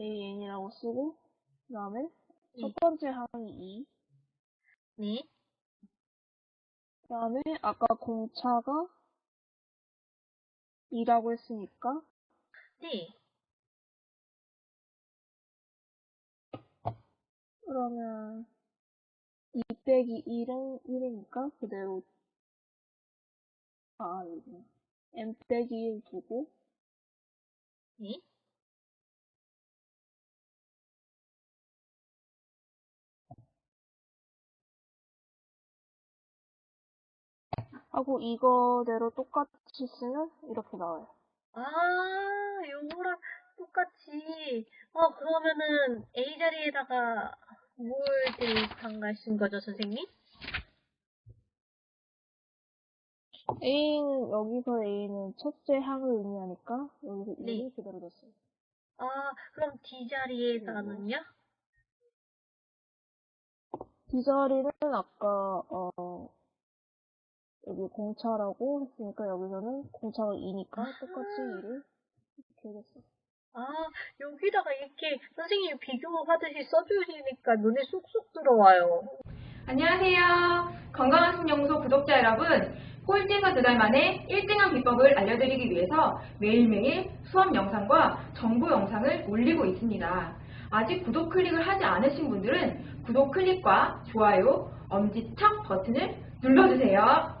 AN이라고 쓰고, 그 다음에 네. 첫 번째 항이 2, 네. 그 다음에 아까 공차가 2라고 했으니까, 네. 그러면 2 빼기 1은 1이니까 그대로, 아, 이거. n 빼기 1 두고, 네. 하고 이거대로 똑같이 쓰면 이렇게 나와요. 아, 요거랑 똑같이. 어, 그러면은 A 자리에다가 뭘 대입한가신 거죠, 선생님? A는, 여기서 A는 첫째 항을 의미하니까, 여기서 네. 2를 그대로 뒀어요. 아, 그럼 D 자리에다가는요? D 자리는 아까, 어, 여기 공차라고 했으니까 여기서는 공차가 2니까 똑같이 2를 이렇게 해줬어요. 아, 여기다가 이렇게 선생님이 비교하듯이 써주시니까 눈에 쏙쏙 들어와요. 안녕하세요. 건강한신연구소 구독자 여러분. 꼴찌에서 두 달 만에 1등한 비법을 알려드리기 위해서 매일매일 수업 영상과 정보 영상을 올리고 있습니다. 아직 구독 클릭을 하지 않으신 분들은 구독 클릭과 좋아요, 엄지척 버튼을 눌러주세요.